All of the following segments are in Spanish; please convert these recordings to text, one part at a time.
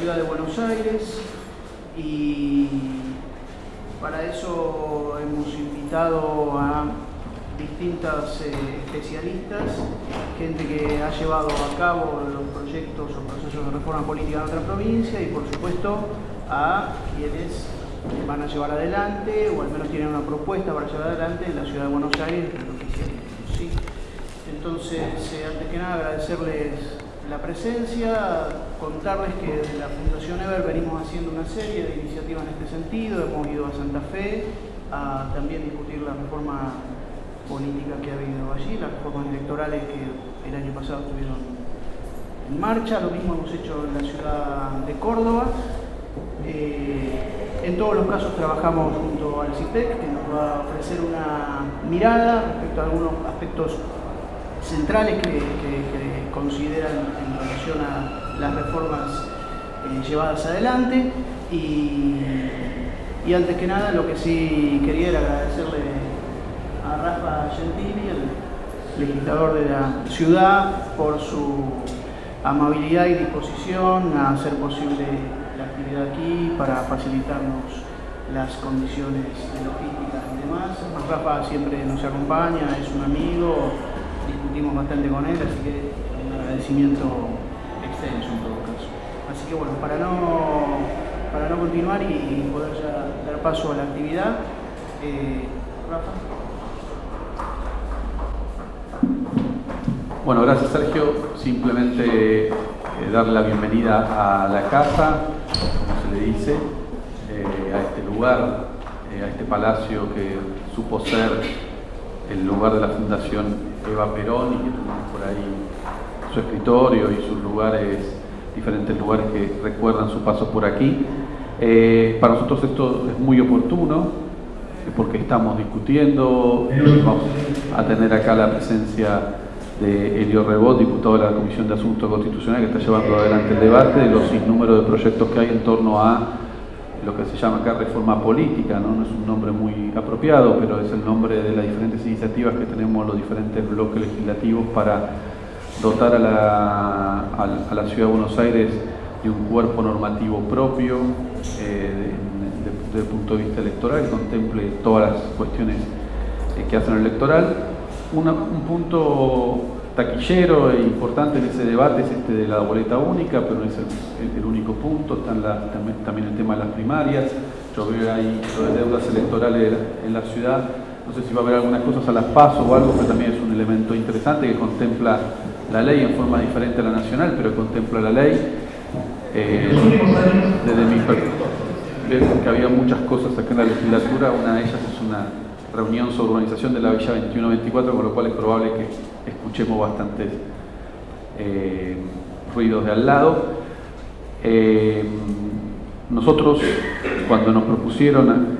ciudad de Buenos Aires y para eso hemos invitado a distintas eh, especialistas, gente que ha llevado a cabo los proyectos o procesos de reforma política en otra provincia y por supuesto a quienes van a llevar adelante o al menos tienen una propuesta para llevar adelante en la ciudad de Buenos Aires. Entonces, eh, antes que nada agradecerles la presencia, contarles que desde la Fundación Ever venimos haciendo una serie de iniciativas en este sentido, hemos ido a Santa Fe a también discutir la reforma política que ha habido allí, las reformas electorales que el año pasado estuvieron en marcha, lo mismo hemos hecho en la ciudad de Córdoba. Eh, en todos los casos trabajamos junto al CIPEC, que nos va a ofrecer una mirada respecto a algunos aspectos centrales que, consideran en relación a las reformas eh, llevadas adelante y, y antes que nada lo que sí quería era agradecerle a Rafa Gentili, el legislador de la ciudad, por su amabilidad y disposición a hacer posible la actividad aquí para facilitarnos las condiciones logísticas y demás. Rafa siempre nos acompaña, es un amigo, discutimos bastante con él, así que un agradecimiento extenso en todo caso. Así que bueno, para no, para no continuar y poder ya dar paso a la actividad, eh, Rafa. Bueno, gracias Sergio. Simplemente eh, darle la bienvenida a la casa, como se le dice, eh, a este lugar, eh, a este palacio que supo ser el lugar de la Fundación Eva Perón y que tenemos por ahí su escritorio y sus lugares, diferentes lugares que recuerdan su paso por aquí. para nosotros esto es muy oportuno porque estamos discutiendo, vamos a tener acá la presencia de Elio Rebot, diputado de la Comisión de Asuntos Constitucionales, que está llevando adelante el debate de los sinnúmeros de proyectos que hay en torno a lo que se llama acá reforma política, ¿no? es un nombre muy apropiado, pero es el nombre de las diferentes iniciativas que tenemos los diferentes bloques legislativos para dotar a la, la ciudad de Buenos Aires de un cuerpo normativo propio eh, desde el punto de vista electoral, que contemple todas las cuestiones eh, que hacen el electoral. Un punto taquillero e importante en ese debate es este de la boleta única, pero no es el, único punto, está también, el tema de las primarias, yo veo ahí lo de deudas electorales en la ciudad, no sé si va a haber algunas cosas a las pasos o algo, pero también es un elemento interesante que contempla la ley en forma diferente a la nacional, pero contempla la ley. Eh, desde mi perspectiva, que había muchas cosas acá en la legislatura, una de ellas es una reunión sobre urbanización de la Villa 2124, con lo cual es probable que escuchemos bastantes eh, ruidos de al lado. Eh, nosotros, cuando nos propusieron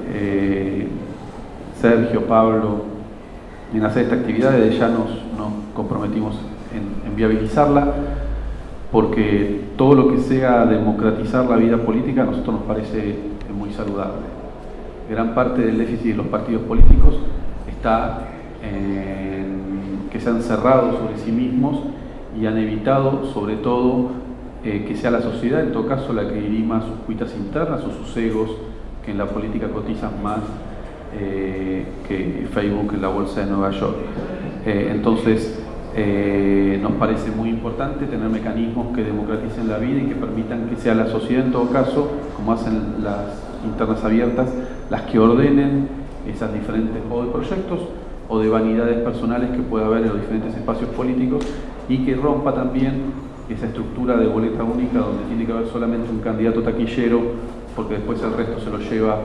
Sergio, Pablo, en hacer esta actividad, desde ya nos, comprometimos en, viabilizarla, porque todo lo que sea democratizar la vida política a nosotros nos parece muy saludable gran parte del déficit de los partidos políticos está en que se han cerrado sobre sí mismos y han evitado, sobre todo, eh, que sea la sociedad, en todo caso, la que dirima sus cuitas internas o sus egos, que en la política cotizan más eh, que Facebook en la bolsa de Nueva York. Eh, entonces, nos parece muy importante tener mecanismos que democraticen la vida y que permitan que sea la sociedad, en todo caso, como hacen las internas abiertas, las que ordenen esas diferentes o de proyectos o de vanidades personales que pueda haber en los diferentes espacios políticos y que rompa también esa estructura de boleta única donde tiene que haber solamente un candidato taquillero porque después el resto se lo lleva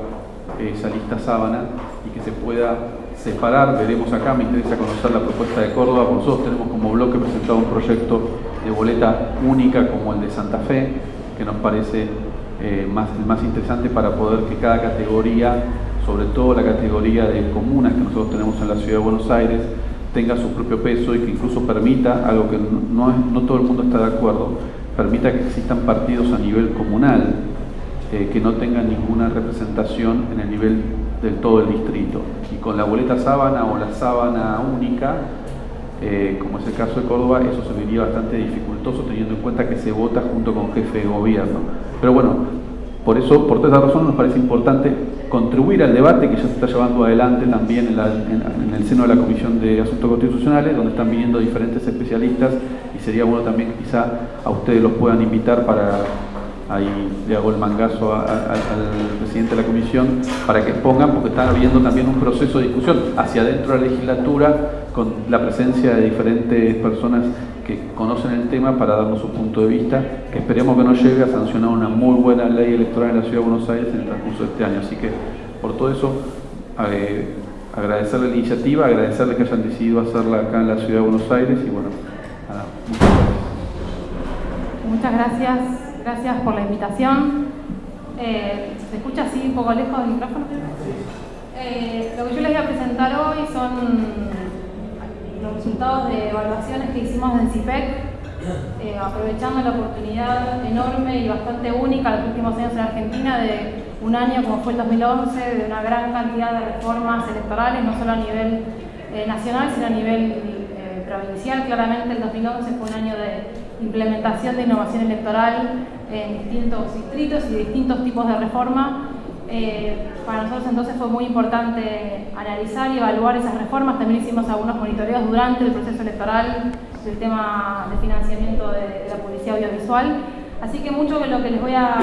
esa lista sábana y que se pueda separar, veremos acá, me interesa conocer la propuesta de Córdoba, nosotros tenemos como bloque presentado un proyecto de boleta única como el de Santa Fe, que nos parece eh, más, más interesante para poder que cada categoría, sobre todo la categoría de comunas que nosotros tenemos en la ciudad de Buenos Aires, tenga su propio peso y que incluso permita, algo que no, no todo el mundo está de acuerdo, permita que existan partidos a nivel comunal, eh, que no tengan ninguna representación en el nivel del todo el distrito. Y con la boleta sábana o la sábana única, eh, como es el caso de Córdoba, eso se vería bastante dificultoso teniendo en cuenta que se vota junto con jefe de gobierno. Pero bueno, por eso, por todas esas razones, nos parece importante contribuir al debate que ya se está llevando adelante también en, el seno de la Comisión de Asuntos Constitucionales, donde están viniendo diferentes especialistas y sería bueno también que quizá a ustedes los puedan invitar para ahí le hago el mangazo al presidente de la comisión para que expongan, porque está habiendo también un proceso de discusión hacia adentro de la legislatura con la presencia de diferentes personas que conocen el tema para darnos su punto de vista, esperemos que nos lleve a sancionar una muy buena ley electoral en la Ciudad de Buenos Aires en el transcurso de este año. Así que por todo eso, eh, agradecerle la iniciativa, agradecerle que hayan decidido hacerla acá en la Ciudad de Buenos Aires y bueno, nada, muchas gracias. Muchas gracias Gracias por la invitación. Eh, ¿Se escucha así un poco lejos del micrófono? Eh, lo que yo les voy a presentar hoy son los resultados de evaluaciones que hicimos en CIPEC, eh, aprovechando la oportunidad enorme y bastante única de los últimos años en Argentina de un año como fue el 2011, de una gran cantidad de reformas electorales, no solo a nivel nacional, sino a nivel provincial. Claramente el 2011 fue un año de implementación de innovación electoral en distintos distritos y distintos tipos de reforma. Eh, para nosotros entonces fue muy importante analizar y evaluar esas reformas. También hicimos algunos monitoreos durante el proceso electoral del tema de financiamiento de, la publicidad audiovisual. Así que mucho de lo que les voy a,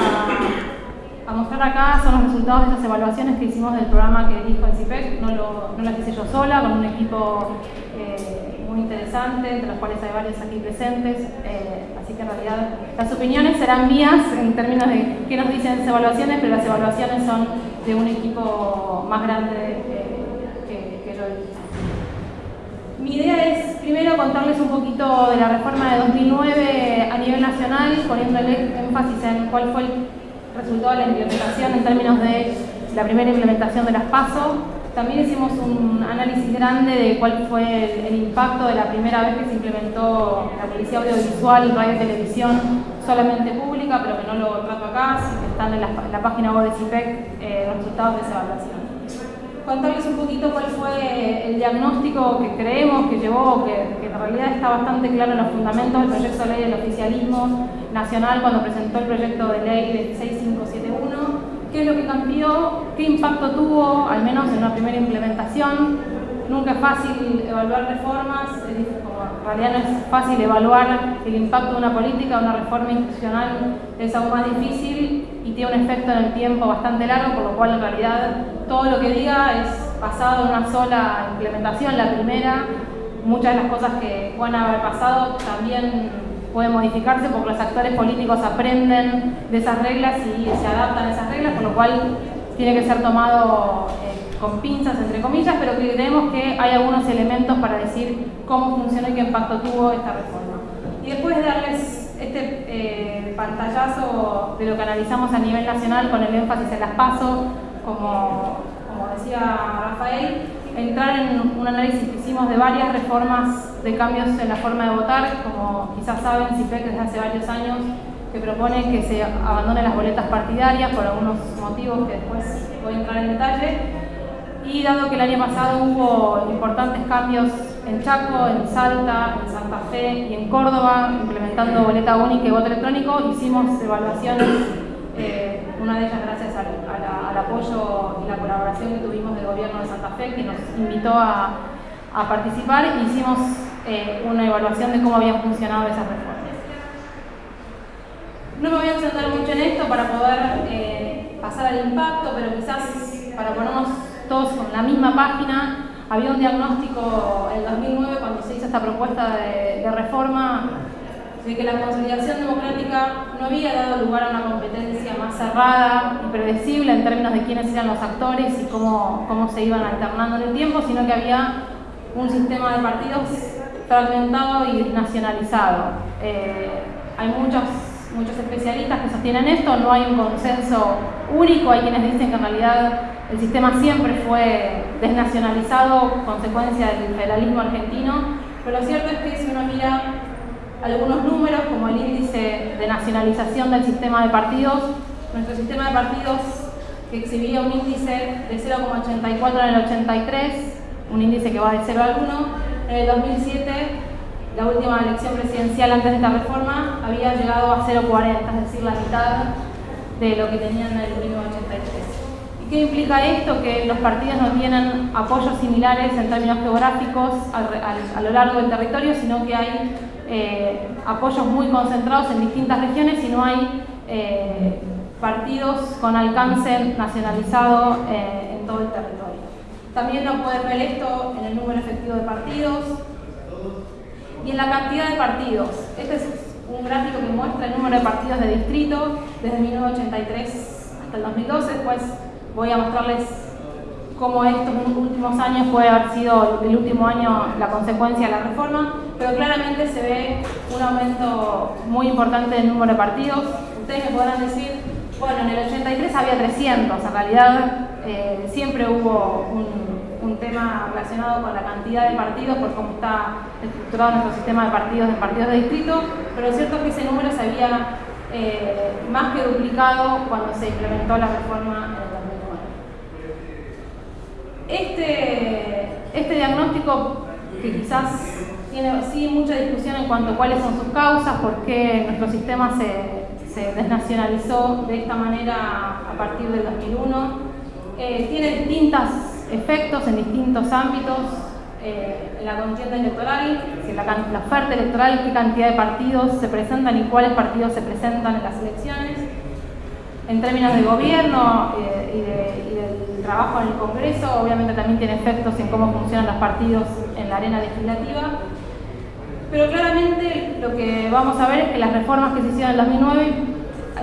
mostrar acá son los resultados de esas evaluaciones que hicimos del programa que dijo el CIPEC. No, no las hice yo sola, con un equipo eh, muy interesante, entre los cuales hay varios aquí presentes, eh, así que en realidad las opiniones serán mías en términos de qué nos dicen las evaluaciones, pero las evaluaciones son de un equipo más grande que, que yo. Mi idea es primero contarles un poquito de la reforma de 2009 a nivel nacional, poniéndole énfasis en cuál fue el resultado de la implementación en términos de la primera implementación de las PASO, también hicimos un análisis grande de cuál fue el, impacto de la primera vez que se implementó la policía audiovisual, radio y televisión solamente pública, pero que no lo trato acá, que están en la, página web de CIPEC eh, los resultados de esa evaluación. Contarles un poquito cuál fue el diagnóstico que creemos que llevó, que, que en realidad está bastante claro en los fundamentos del proyecto de ley del oficialismo nacional cuando presentó el proyecto de ley 26571 qué es lo que cambió, qué impacto tuvo, al menos en una primera implementación. Nunca es fácil evaluar reformas, en realidad no es fácil evaluar el impacto de una política, una reforma institucional, es aún más difícil y tiene un efecto en el tiempo bastante largo, por lo cual en realidad todo lo que diga es basado en una sola implementación, la primera. Muchas de las cosas que pueden haber pasado también puede modificarse porque los actores políticos aprenden de esas reglas y se adaptan a esas reglas, con lo cual tiene que ser tomado eh, con pinzas, entre comillas, pero creemos que hay algunos elementos para decir cómo funcionó y qué impacto tuvo esta reforma. Y después de darles este eh, pantallazo de lo que analizamos a nivel nacional con el énfasis en las PASO, como, como decía Rafael, entrar en un análisis que hicimos de varias reformas de cambios en la forma de votar, como quizás saben, CIPEC desde hace varios años que propone que se abandonen las boletas partidarias por algunos motivos que después voy a entrar en detalle. Y dado que el año pasado hubo importantes cambios en Chaco, en Salta, en Santa Fe y en Córdoba, implementando boleta única y voto electrónico, hicimos evaluaciones eh, una de ellas gracias al, apoyo y la colaboración que tuvimos del gobierno de Santa Fe, que nos invitó a, participar y hicimos eh, una evaluación de cómo habían funcionado esas reformas. No me voy a extender mucho en esto para poder eh, pasar al impacto, pero quizás para ponernos todos con la misma página, había un diagnóstico en 2009 cuando se hizo esta propuesta de, de reforma de que la consolidación democrática no había dado lugar a una competencia más cerrada y predecible en términos de quiénes eran los actores y cómo, cómo se iban alternando en el tiempo, sino que había un sistema de partidos fragmentado y nacionalizado. Eh, hay muchos, muchos especialistas que sostienen esto, no hay un consenso único, hay quienes dicen que en realidad el sistema siempre fue desnacionalizado, consecuencia del federalismo argentino, pero lo cierto es que si uno mira algunos números, como el índice de nacionalización del sistema de partidos, nuestro sistema de partidos que exhibía un índice de 0,84 en el 83, un índice que va de 0 al 1. En el 2007, la última elección presidencial antes de esta reforma, había llegado a 0,40, es decir, la mitad de lo que tenían en el 1983. ¿Y qué implica esto? Que los partidos no tienen apoyos similares en términos geográficos a, lo largo del territorio, sino que hay eh, apoyos muy concentrados en distintas regiones y no hay eh, partidos con alcance nacionalizado eh, en todo el territorio. También no pueden ver esto en el número efectivo de partidos y en la cantidad de partidos. Este es un gráfico que muestra el número de partidos de distrito desde 1983 hasta el 2012. Después voy a mostrarles cómo estos últimos años puede haber sido el último año la consecuencia de la reforma, pero claramente se ve un aumento muy importante del número de partidos. Ustedes me podrán decir, bueno, en el 83 había 300, en realidad eh, siempre hubo un, tema relacionado con la cantidad de partidos, por cómo está estructurado nuestro sistema de partidos de partidos de distrito, pero es cierto que ese número se había eh, más que duplicado cuando se implementó la reforma en el 2009. Este, este diagnóstico, que quizás tiene sí mucha discusión en cuanto a cuáles son sus causas, por qué nuestro sistema se, desnacionalizó de esta manera a partir del 2001, eh, tiene distintos efectos en distintos ámbitos eh, en la contienda electoral, la, la, oferta electoral, qué cantidad de partidos se presentan y cuáles partidos se presentan en las elecciones, en términos de gobierno eh, y, y, del trabajo en el Congreso, obviamente también tiene efectos en cómo funcionan los partidos en la arena legislativa, pero claramente lo que vamos a ver es que las reformas que se hicieron en 2009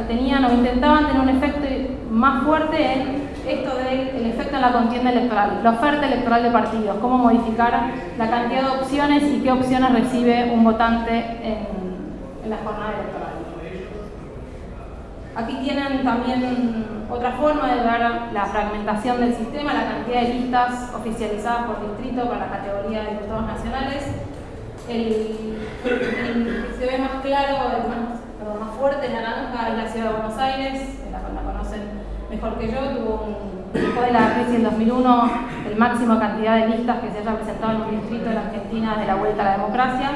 tenían o intentaban tener un efecto más fuerte en esto del efecto en la contienda electoral, la oferta electoral de partidos, cómo modificar la cantidad de opciones y qué opciones recibe un votante en, la jornada electoral. Aquí tienen también otra forma de ver la fragmentación del sistema, la cantidad de listas oficializadas por distrito para la categoría de diputados nacionales. El, se ve más claro, más, más fuerte, naranja es la ciudad de Buenos Aires, la, la conocen mejor que yo, tuvo un, después de la crisis del 2001 el máximo cantidad de listas que se haya presentado en un distrito de la Argentina de la vuelta a la democracia,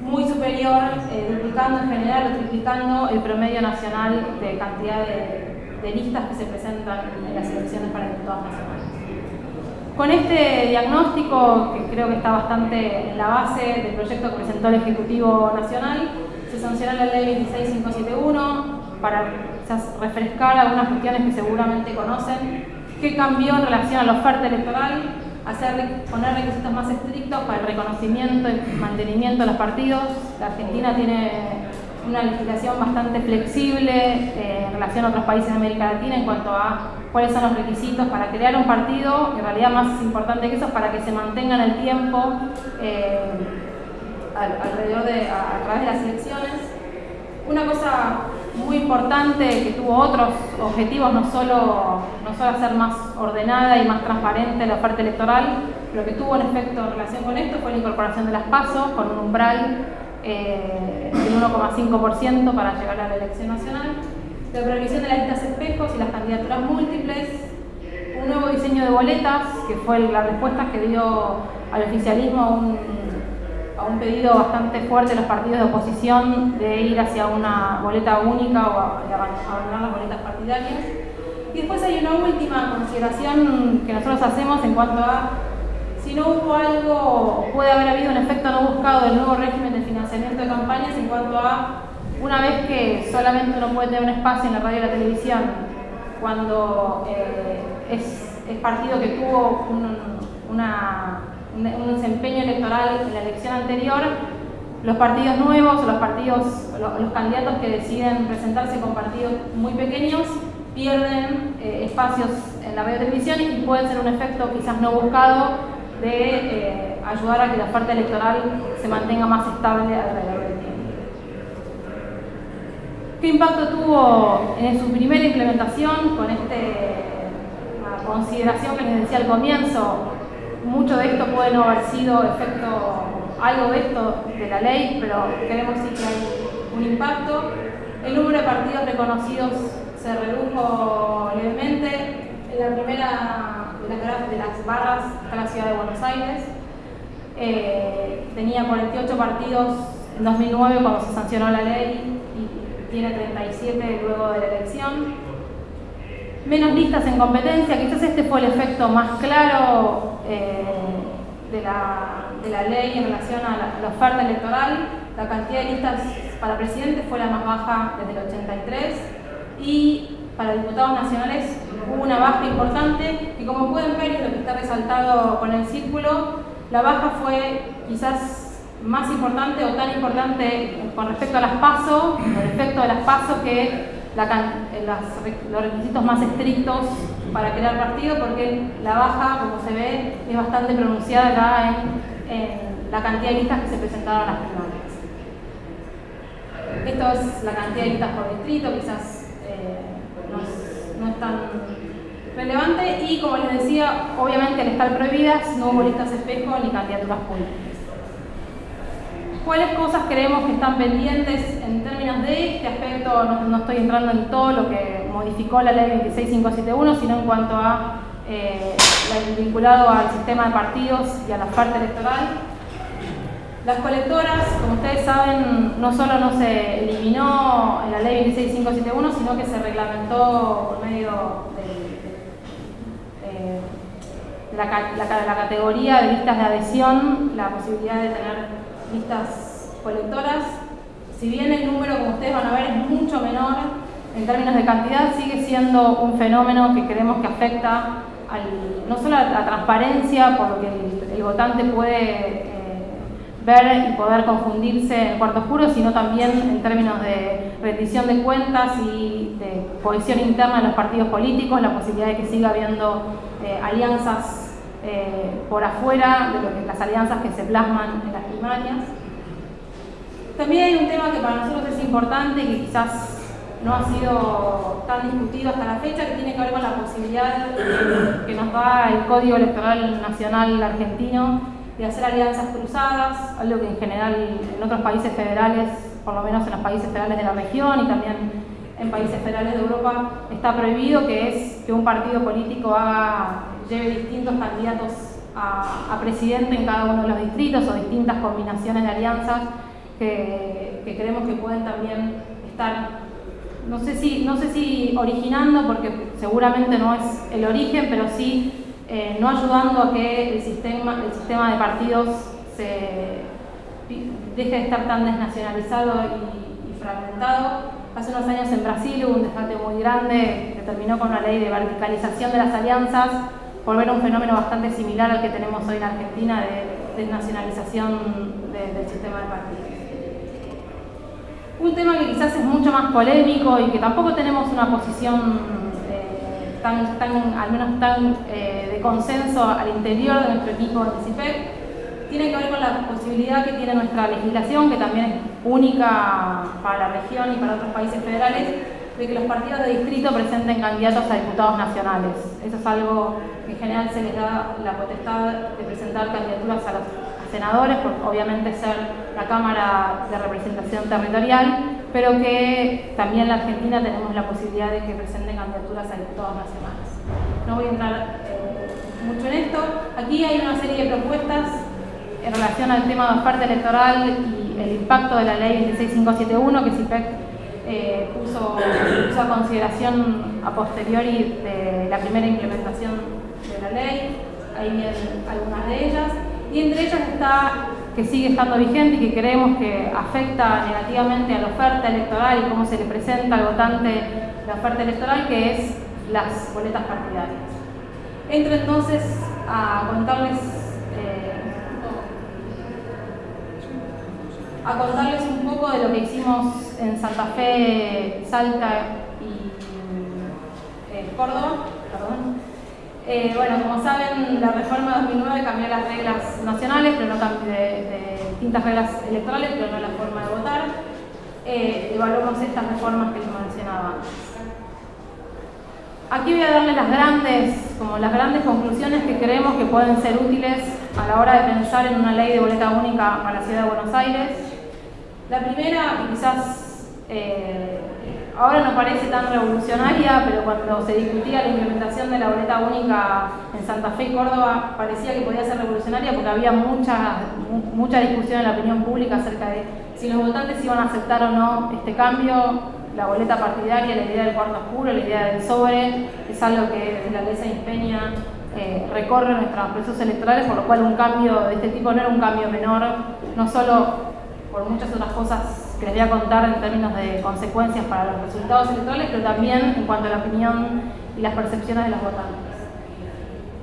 muy superior, eh, duplicando en general o triplicando el promedio nacional de cantidad de, de listas que se presentan en las elecciones para diputados nacionales. Con este diagnóstico, que creo que está bastante en la base del proyecto que presentó el Ejecutivo Nacional, se sancionó la Ley 26571 para refrescar algunas cuestiones que seguramente conocen. ¿Qué cambió en relación a la oferta electoral? Hacer, poner requisitos más estrictos para el reconocimiento y mantenimiento de los partidos. La Argentina tiene una legislación bastante flexible eh, en relación a otros países de América Latina en cuanto a cuáles son los requisitos para crear un partido, en realidad más importante que eso, para que se mantenga en el tiempo eh, alrededor de, a, través de las elecciones. Una cosa muy importante que tuvo otros objetivos, no solo, no solo hacer más ordenada y más transparente la oferta electoral, lo que tuvo un efecto en relación con esto fue la incorporación de las pasos con un umbral eh, del 1,5% para llegar a la elección nacional, la prohibición de las listas espejos y las candidaturas múltiples, un nuevo diseño de boletas, que fue la respuesta que dio al oficialismo a un, pedido bastante fuerte de los partidos de oposición de ir hacia una boleta única o abandonar las boletas partidarias. Y después hay una última consideración que nosotros hacemos en cuanto a si no hubo algo, puede haber habido un efecto no buscado del nuevo régimen de financiamiento de campañas en cuanto a una vez que solamente uno puede tener un espacio en la radio y la televisión, cuando eh, es, partido que tuvo un, desempeño electoral en la elección anterior, los partidos nuevos los partidos, los, candidatos que deciden presentarse con partidos muy pequeños pierden eh, espacios en la radio y televisión y puede ser un efecto quizás no buscado de eh, ayudar a que la oferta electoral se mantenga más estable alrededor del tiempo. ¿Qué impacto tuvo en su primera implementación con la consideración que les decía al comienzo? Mucho de esto puede no haber sido efecto, algo de esto de la ley, pero queremos sí que hay un impacto. El número de partidos reconocidos se redujo levemente. En la primera de las, barras está la ciudad de Buenos Aires. Eh, tenía 48 partidos en 2009 cuando se sancionó la ley y tiene 37 luego de la elección. Menos listas en competencia, quizás este fue el efecto más claro eh, de, la, ley en relación a la, oferta electoral. La cantidad de listas para presidente fue la más baja desde el 83 y para diputados nacionales hubo una baja importante y como pueden ver, lo que está resaltado con el círculo, la baja fue quizás más importante o tan importante con respecto a las PASO, el efecto de las PASO que los requisitos más estrictos para crear partido porque la baja, como se ve, es bastante pronunciada en, la cantidad de listas que se presentaron a las primarias. Esto es la cantidad de listas por distrito, quizás no, es, tan relevante y como les decía, obviamente al estar prohibidas no hubo listas espejo ni candidaturas públicas cuáles cosas creemos que están pendientes en términos de este aspecto, no, estoy entrando en todo lo que modificó la ley 26571, sino en cuanto a eh, vinculado al sistema de partidos y a la oferta electoral. Las colectoras, como ustedes saben, no solo no se eliminó en la ley 26571, sino que se reglamentó por medio de, la, la categoría de listas de adhesión, la posibilidad de tener listas colectoras. Si bien el número, como ustedes van a ver, es mucho menor en términos de cantidad, sigue siendo un fenómeno que creemos que afecta no solo a la transparencia, por lo que el, votante puede eh, ver y poder confundirse en cuarto oscuro, sino también en términos de rendición de cuentas y de cohesión interna de los partidos políticos, la posibilidad de que siga habiendo eh, alianzas eh, por afuera de lo que las alianzas que se plasman en las primarias. También hay un tema que para nosotros es importante y que quizás no ha sido tan discutido hasta la fecha, que tiene que ver con la posibilidad que nos da el Código Electoral Nacional argentino de hacer alianzas cruzadas, algo que en general en otros países federales, por lo menos en los países federales de la región y también en países federales de Europa, está prohibido, que es que un partido político haga lleve distintos candidatos a, presidente en cada uno de los distritos o distintas combinaciones de alianzas que, creemos que pueden también estar, no sé, si, no sé si originando, porque seguramente no es el origen, pero sí eh, no ayudando a que el sistema, el sistema de partidos se deje de estar tan desnacionalizado y, fragmentado. Hace unos años en Brasil hubo un debate muy grande que terminó con una ley de verticalización de las alianzas por ver un fenómeno bastante similar al que tenemos hoy en Argentina de desnacionalización del sistema de partidos. Un tema que quizás es mucho más polémico y que tampoco tenemos una posición tan, al menos tan eh, de consenso al interior de nuestro equipo de CIPEC, tiene que ver con la posibilidad que tiene nuestra legislación, que también es única para la región y para otros países federales, de que los partidos de distrito presenten candidatos a diputados nacionales. Eso es algo que en general se les da la potestad de presentar candidaturas a los senadores, por obviamente ser la Cámara de Representación Territorial, pero que también en la Argentina tenemos la posibilidad de que presenten candidaturas a diputados nacionales. No voy a entrar eh, mucho en esto. Aquí hay una serie de propuestas en relación al tema de oferta electoral y el impacto de la ley 26571 que CIPEC eh, puso, a consideración a posteriori de la primera implementación de la ley, ahí vienen algunas de ellas, y entre ellas está que sigue estando vigente y que creemos que afecta negativamente a la oferta electoral y cómo se le presenta al votante la oferta electoral, que es las boletas partidarias. Entro entonces a contarles a contarles un poco de lo que hicimos en Santa Fe, Salta y eh, Córdoba. Eh, bueno, como saben, la reforma de 2009 cambió las reglas nacionales, pero no de, de distintas reglas electorales, pero no la forma de votar. Eh, evaluamos estas reformas que les mencionaba Aquí voy a darles las grandes, como las grandes conclusiones que creemos que pueden ser útiles a la hora de pensar en una ley de boleta única para la ciudad de Buenos Aires. La primera, quizás eh, ahora no parece tan revolucionaria, pero cuando se discutía la implementación de la boleta única en Santa Fe y Córdoba, parecía que podía ser revolucionaria porque había mucha, mucha discusión en la opinión pública acerca de si los votantes iban a aceptar o no este cambio. La boleta partidaria, la idea del cuarto oscuro, la idea del sobre, es algo que desde la ley se empeña eh, recorre nuestros procesos electorales, por lo cual un cambio de este tipo no era un cambio menor, no solo por muchas otras cosas que les voy a contar en términos de consecuencias para los resultados electorales, pero también en cuanto a la opinión y las percepciones de los votantes.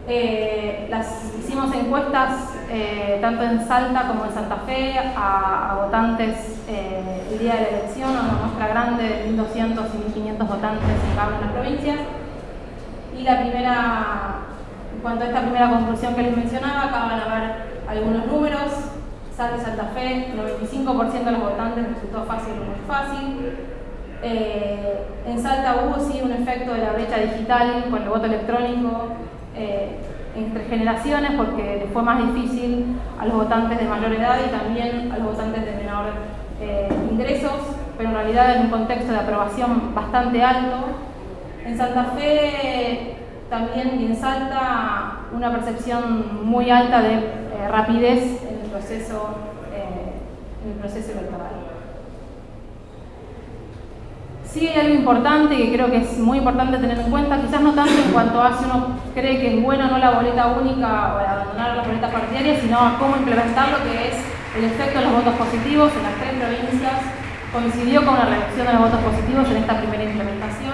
Eh, las, hicimos encuestas eh, tanto en Salta como en Santa Fe a, votantes el día de la elección, a una muestra grande de 1.200 y 1.500 votantes en cada una de las provincias. Y la primera en cuanto a esta primera conclusión que les mencionaba, acá van a ver algunos números. Salta y Santa Fe, 95% de los votantes resultó fácil o muy fácil. Eh, en Salta hubo sí un efecto de la brecha digital con el voto electrónico eh, entre generaciones porque fue más difícil a los votantes de mayor edad y también a los votantes de menor eh, ingresos, pero en realidad en un contexto de aprobación bastante alto. En Santa Fe también y en Salta una percepción muy alta de eh, rapidez proceso, eh, en el proceso electoral. Sí hay algo importante que creo que es muy importante tener en cuenta, quizás no tanto en cuanto a si uno cree que es bueno no la boleta única o abandonar la boleta partidaria, sino a cómo implementar lo que es el efecto de los votos positivos en las tres provincias. Coincidió con una reducción de los votos positivos en esta primera implementación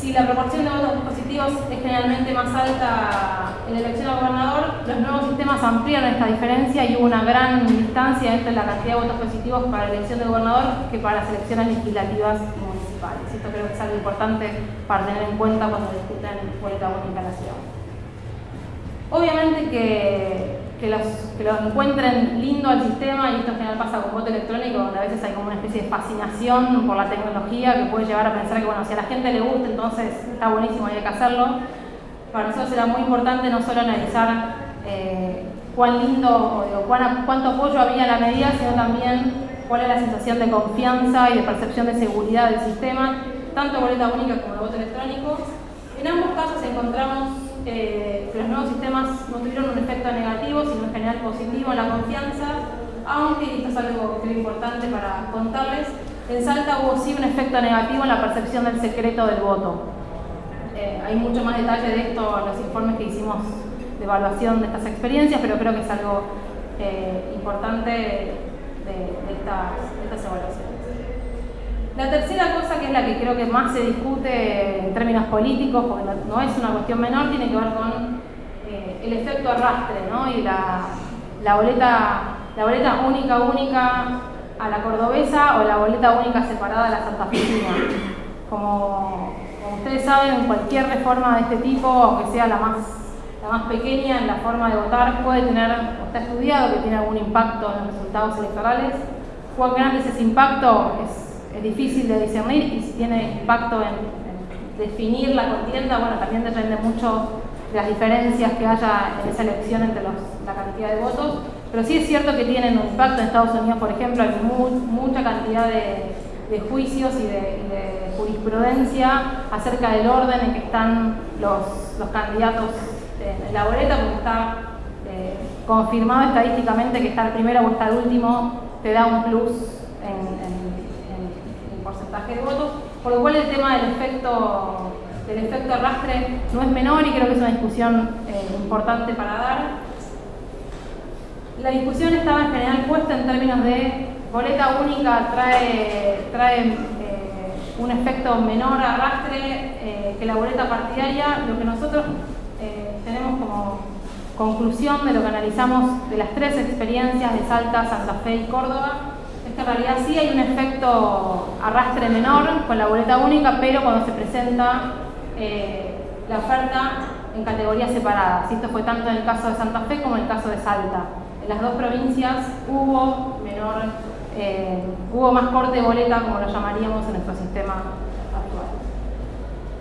si la proporción de votos positivos es generalmente más alta en la elección a gobernador, los nuevos sistemas amplían esta diferencia y hubo una gran distancia entre la cantidad de votos positivos para la elección de gobernador que para las elecciones legislativas y municipales. Esto creo que es algo importante para tener en cuenta cuando discuten boleta única ciudad. Obviamente que que los, que encuentren lindo al sistema, y esto en general pasa con voto electrónico, donde a veces hay como una especie de fascinación por la tecnología que puede llevar a pensar que, bueno, si a la gente le gusta, entonces está buenísimo hay que hacerlo. Para nosotros era muy importante no solo analizar eh, cuán lindo o cuánto apoyo había en la medida, sino también cuál es la sensación de confianza y de percepción de seguridad del sistema, tanto boleta única como el voto electrónico. En ambos casos encontramos que los nuevos sistemas no tuvieron un efecto negativo, sino en general positivo en la confianza, aunque, y esto es algo que es importante para contarles, en Salta hubo sí un efecto negativo en la percepción del secreto del voto. Eh, hay mucho más detalle de esto en los informes que hicimos de evaluación de estas experiencias, pero creo que es algo eh, importante de, estas, de estas evaluaciones. La tercera es la que creo que más se discute en términos políticos, porque no es una cuestión menor, tiene que ver con eh, el efecto arrastre ¿no? y la, la, boleta, la boleta única, única a la cordobesa o la boleta única separada a la santafesina. Como, como ustedes saben, cualquier reforma de este tipo, aunque sea la más, la más pequeña en la forma de votar, puede tener, o está estudiado que tiene algún impacto en los resultados electorales. Cuán grande es ese impacto es es difícil de discernir y si tiene impacto en, definir la contienda, bueno, también depende mucho de las diferencias que haya en esa elección entre la cantidad de votos, pero sí es cierto que tienen un impacto. En Estados Unidos, por ejemplo, hay mucha cantidad de, juicios y de, jurisprudencia acerca del orden en que están los, candidatos en la boleta, porque está eh, confirmado estadísticamente que está el primero o está el último, te da un plus en porcentaje de votos, por lo cual el tema del efecto, del efecto arrastre no es menor y creo que es una discusión eh, importante para dar. La discusión estaba en general puesta en términos de boleta única trae, trae eh, un efecto menor arrastre eh, que la boleta partidaria, lo que nosotros tenemos como conclusión de lo que analizamos de las tres experiencias de Salta, Santa Fe y Córdoba, en realidad sí hay un efecto arrastre menor con la boleta única, pero cuando se presenta eh, la oferta en categorías separadas. Esto fue tanto en el caso de Santa Fe como en el caso de Salta. En las dos provincias hubo menor, eh, hubo más corte de boleta, como lo llamaríamos en nuestro sistema actual.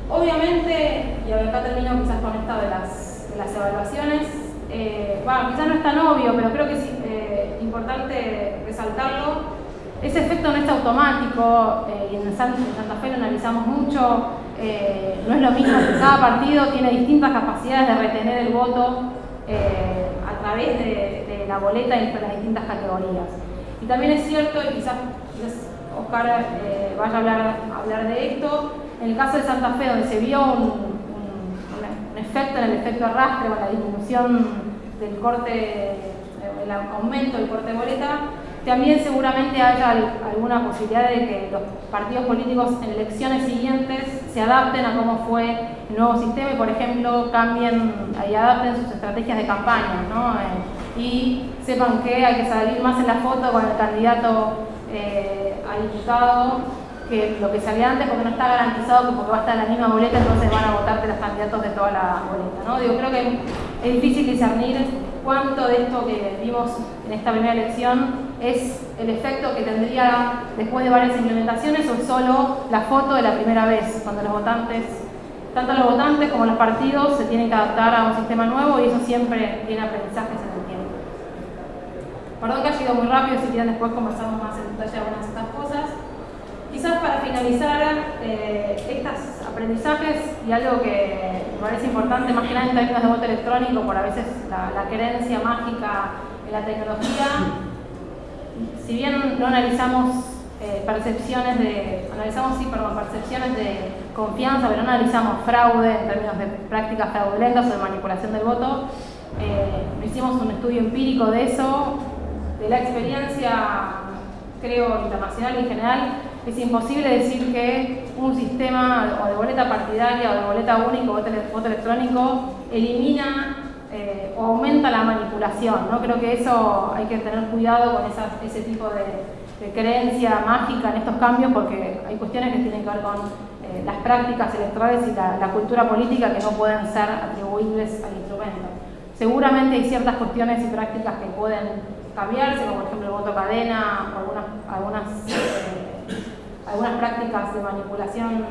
Obviamente, y acá termino quizás con esta de las, de las evaluaciones, eh, bueno, quizás no es tan obvio, pero creo que es importante resaltarlo, ese efecto no es automático, y en Santa Fe lo analizamos mucho, no es lo mismo cada partido tiene distintas capacidades de retener el voto a través de, la boleta y las distintas categorías. Y también es cierto, y quizás, Oscar vaya a hablar, a hablar de esto, en el caso de Santa Fe, donde se vio un, efecto en el efecto arrastre o la disminución del corte, el aumento del corte de boleta, también seguramente haya alguna posibilidad de que los partidos políticos en elecciones siguientes se adapten a cómo fue el nuevo sistema y, por ejemplo, cambien y adapten sus estrategias de campaña ¿no? Eh, y sepan que hay que salir más en la foto con el candidato eh, a diputado que lo que salía antes porque no está garantizado que porque va a estar en la misma boleta entonces van a votarte los candidatos de toda la boleta. ¿no? Digo, creo que es difícil discernir cuánto de esto que vimos en esta primera elección es el efecto que tendría después de varias implementaciones o es solo la foto de la primera vez, cuando los votantes, tanto los votantes como los partidos se tienen que adaptar a un sistema nuevo y eso siempre tiene aprendizajes en el tiempo. Perdón que ha sido muy rápido, si quieren después conversamos más en detalle algunas de estas cosas. Quizás para finalizar eh, estos aprendizajes y algo que me parece importante, más que nada en términos de voto electrónico, por a veces la, la creencia mágica en la tecnología, si bien no analizamos eh, percepciones de, analizamos sí, perdón, percepciones de confianza, pero no analizamos fraude en términos de prácticas fraudulentas o de manipulación del voto, eh, hicimos un estudio empírico de eso, de la experiencia, creo, internacional en general, es imposible decir que un sistema o de boleta partidaria o de boleta única o voto electrónico elimina o aumenta la manipulación. ¿no? Creo que eso hay que tener cuidado con ese tipo de, creencia mágica en estos cambios porque hay cuestiones que tienen que ver con eh, las prácticas electorales y la, cultura política que no pueden ser atribuibles al instrumento. Seguramente hay ciertas cuestiones y prácticas que pueden cambiarse, como por ejemplo el voto cadena o algunas, algunas eh, algunas prácticas de manipulación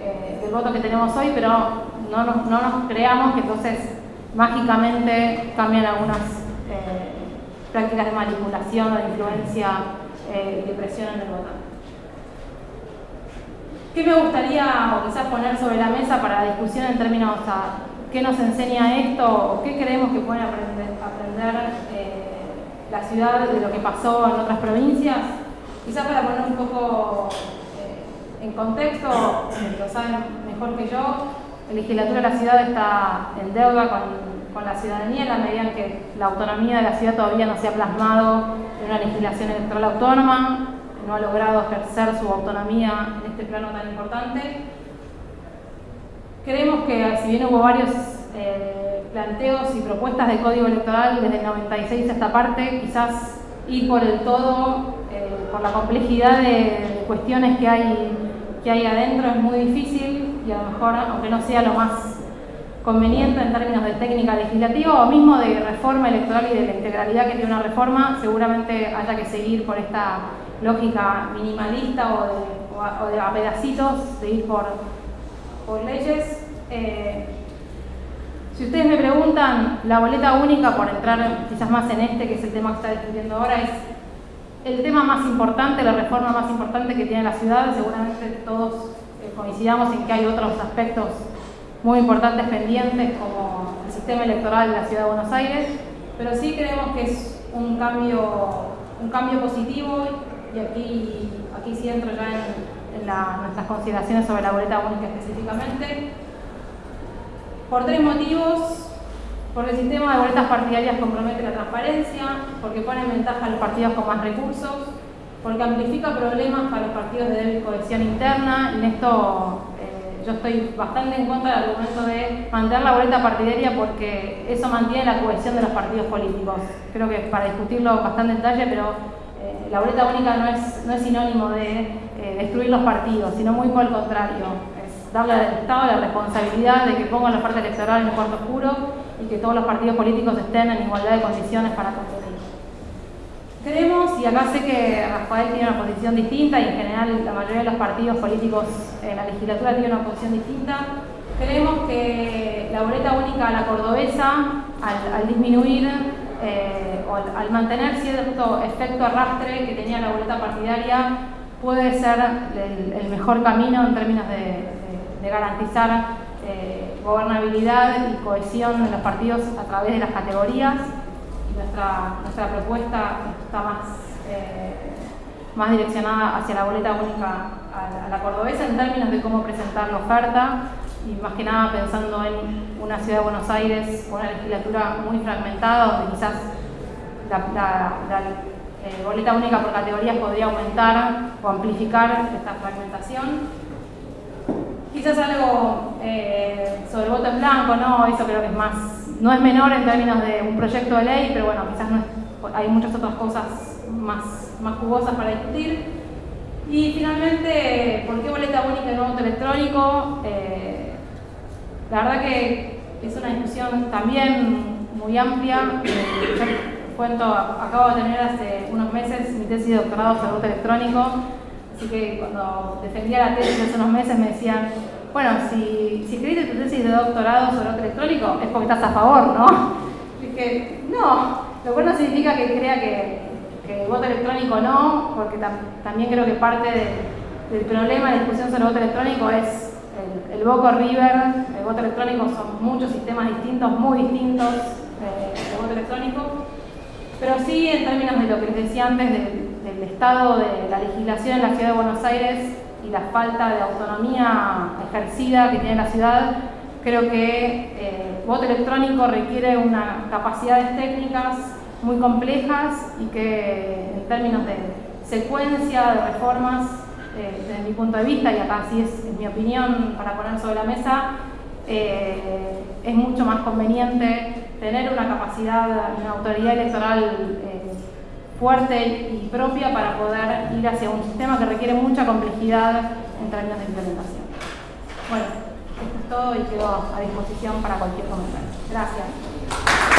eh, del voto que tenemos hoy, pero no nos, creamos que entonces mágicamente cambian algunas eh, prácticas de manipulación o de influencia eh, y de presión en el votante. ¿Qué me gustaría o quizás poner sobre la mesa para la discusión en términos a qué nos enseña esto o qué creemos que puede aprender, aprender la ciudad de lo que pasó en otras provincias? Quizás para poner un poco eh, en contexto, lo saben mejor que yo, la legislatura de la ciudad está en deuda con, la ciudadanía en la medida en que la autonomía de la ciudad todavía no se ha plasmado en una legislación electoral autónoma, no ha logrado ejercer su autonomía en este plano tan importante. Creemos que si bien hubo varios eh, planteos y propuestas de código electoral desde el 96 a esta parte, quizás ir por el todo eh, por la complejidad de, cuestiones que hay, que hay adentro es muy difícil y a lo mejor, aunque no sea lo más conveniente en términos de técnica legislativa o mismo de reforma electoral y de la integralidad que tiene una reforma, seguramente haya que seguir por esta lógica minimalista o de, a, pedacitos, de ir por, por leyes. Eh, si ustedes me preguntan, la boleta única, por entrar quizás más en este, que es el tema que está discutiendo ahora, es el tema más importante, la reforma más importante que tiene la ciudad, seguramente todos coincidamos en que hay otros aspectos muy importantes pendientes como el sistema electoral de la ciudad de Buenos Aires, pero sí creemos que es un cambio, un cambio positivo y aquí, aquí sí entro ya en, nuestras consideraciones sobre la boleta única específicamente. Por tres motivos, porque el sistema de boletas partidarias compromete la transparencia, porque pone en ventaja a los partidos con más recursos, porque amplifica problemas para los partidos de débil cohesión interna, en esto eh, yo estoy bastante en contra del argumento de mantener la boleta partidaria porque eso mantiene la cohesión de los partidos políticos. Creo que para discutirlo bastante en detalle, pero eh, la boleta única no es, no es sinónimo de eh, destruir los partidos, sino muy por el contrario. Es darle al Estado la responsabilidad de que ponga la parte electoral en el cuarto oscuro y que todos los partidos políticos estén en igualdad de condiciones para competir. Creemos, y acá sé que Rafael tiene una posición distinta y en general la mayoría de los partidos políticos en la legislatura tiene una posición distinta, creemos que la boleta única a la cordobesa, al, disminuir eh, o al, mantener cierto efecto arrastre que tenía la boleta partidaria, puede ser el, mejor camino en términos de, garantizar eh, gobernabilidad y cohesión de los partidos a través de las categorías. Nuestra, nuestra propuesta está más, eh, más direccionada hacia la boleta única a la cordobesa en términos de cómo presentar la oferta y más que nada pensando en una ciudad de Buenos Aires con una legislatura muy fragmentada, donde quizás la, eh, boleta única por categorías podría aumentar o amplificar esta fragmentación. Quizás algo eh, sobre voto en blanco, ¿no? Eso creo que es más, no es menor en términos de un proyecto de ley, pero bueno, quizás hay muchas otras cosas más, más jugosas para discutir. Y finalmente, ¿por qué boleta única y no voto electrónico? Eh, la verdad que es una discusión también muy amplia. Yo cuento, acabo de tener hace unos meses mi tesis de doctorado sobre voto electrónico, así que cuando defendía la tesis hace unos meses me decían, bueno, si, si escribiste tu tesis de doctorado sobre voto electrónico es porque estás a favor, ¿no? Dije, no, lo cual no significa que crea que, que voto electrónico no, porque también creo que parte del problema de discusión sobre voto electrónico es el, Boco River, el voto electrónico son muchos sistemas distintos, muy distintos eh, de voto electrónico, pero sí en términos de lo que les decía antes del, estado de la legislación en la ciudad de Buenos Aires y la falta de autonomía ejercida que tiene la ciudad, creo que eh, voto electrónico requiere una capacidades técnicas muy complejas y que en términos de secuencia de reformas eh, desde mi punto de vista, y acá sí es, mi opinión para poner sobre la mesa, eh, es mucho más conveniente tener una capacidad, una autoridad electoral eh, fuerte y propia para poder ir hacia un sistema que requiere mucha complejidad en términos de implementación. Bueno, esto es todo y quedo a disposición para cualquier comentario. Gracias.